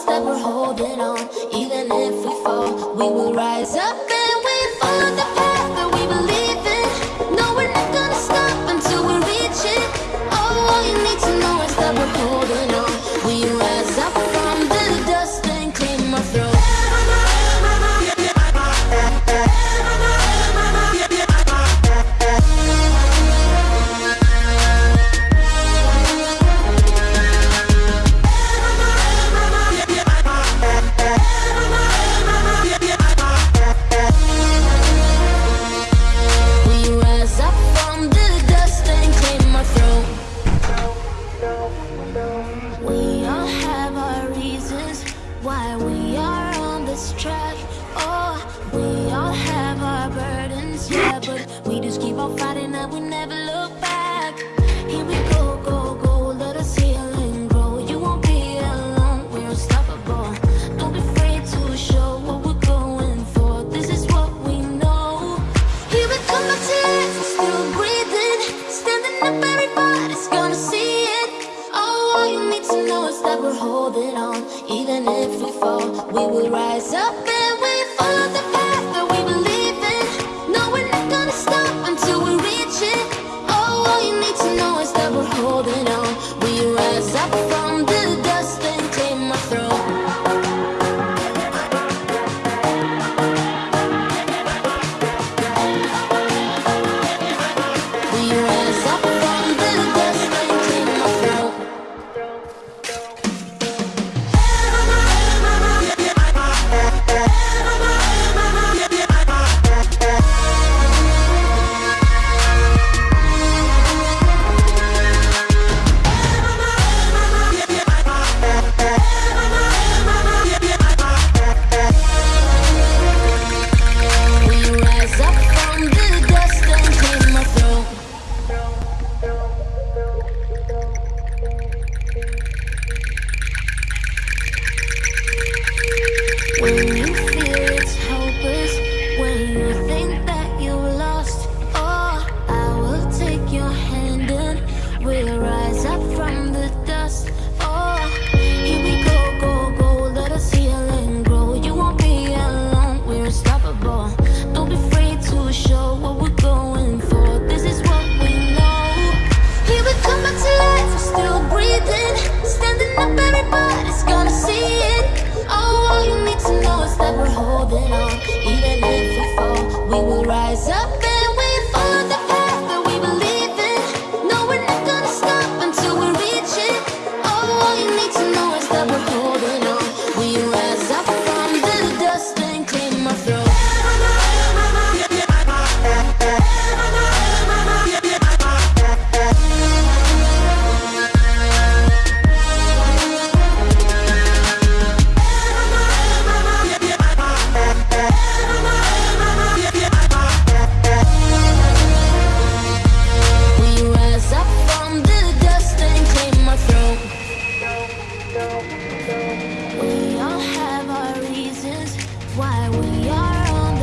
step, we're holding on. why we are on this track. Oh, we all have our burdens, yeah, but we just keep on fighting that we never look. We will rise up and we follow the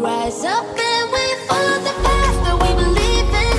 rise up.